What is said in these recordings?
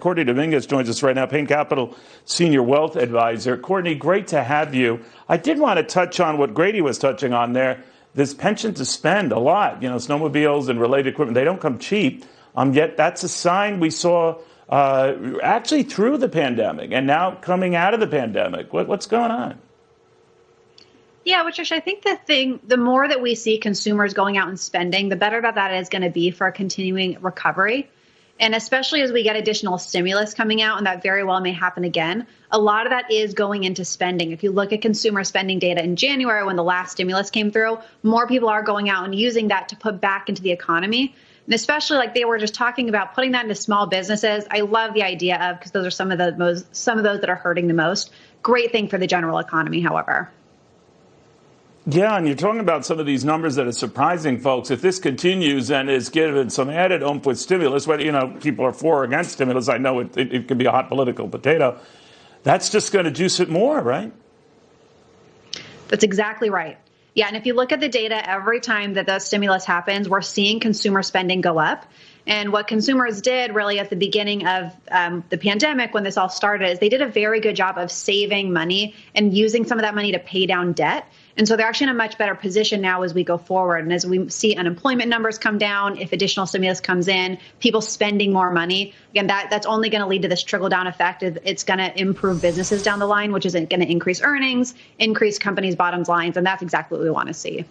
Courtney Dominguez joins us right now, Payne Capital Senior Wealth Advisor. Courtney, great to have you. I did want to touch on what Grady was touching on there. This pension to spend a lot. You know, snowmobiles and related equipment, they don't come cheap. Um, yet that's a sign we saw uh, actually through the pandemic and now coming out of the pandemic. What, what's going on? Yeah, which I think the thing, the more that we see consumers going out and spending, the better that that is going to be for a continuing recovery. And especially as we get additional stimulus coming out, and that very well may happen again, a lot of that is going into spending. If you look at consumer spending data in January when the last stimulus came through, more people are going out and using that to put back into the economy. And especially like they were just talking about putting that into small businesses. I love the idea of because those are some of the most some of those that are hurting the most. Great thing for the general economy, however. Yeah, and you're talking about some of these numbers that are surprising folks. If this continues and is given some added oomph with stimulus, whether you know people are for or against stimulus, I know it, it, it can be a hot political potato. That's just going to juice it more, right? That's exactly right. Yeah, and if you look at the data, every time that the stimulus happens, we're seeing consumer spending go up. And what consumers did really at the beginning of um, the pandemic, when this all started, is they did a very good job of saving money and using some of that money to pay down debt. And so they're actually in a much better position now as we go forward. And as we see unemployment numbers come down, if additional stimulus comes in, people spending more money, again, that, that's only going to lead to this trickle down effect. It's going to improve businesses down the line, which is going to increase earnings, increase companies' bottom lines. And that's exactly what we want to see.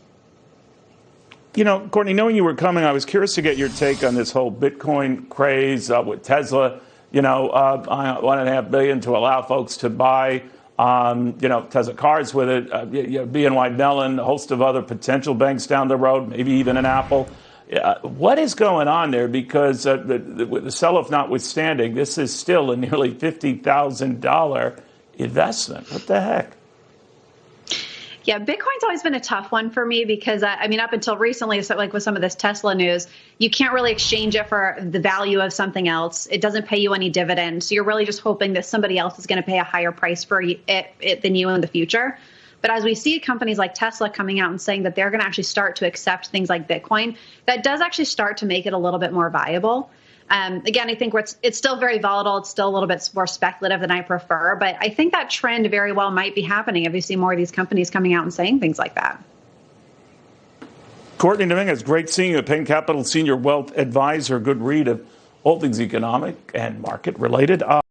You know, Courtney, knowing you were coming, I was curious to get your take on this whole Bitcoin craze uh, with Tesla. You know, uh, one and a half billion to allow folks to buy, you know, Tesla cars with it. Uh, BNY Mellon, a host of other potential banks down the road, maybe even an Apple. what is going on there? Because uh, the, sell-off notwithstanding, this is still a nearly fifty thousand dollar investment. What the heck? Yeah, Bitcoin's always been a tough one for me because I mean, up until recently, so like with some of this Tesla news, you can't really exchange it for the value of something else. It doesn't pay you any dividends, so you're really just hoping that somebody else is going to pay a higher price for it, it than you in the future. But as we see companies like Tesla coming out and saying that they're going to actually start to accept things like Bitcoin, that does actually start to make it a little bit more viable. Um, again, I think it's, it's still very volatile. It's still a little bit more speculative than I prefer, but I think that trend very well might be happening if you see more of these companies coming out and saying things like that. Courtney Dominguez, great seeing you Payne Capital Senior Wealth Advisor. Good read of all things economic and market related. Uh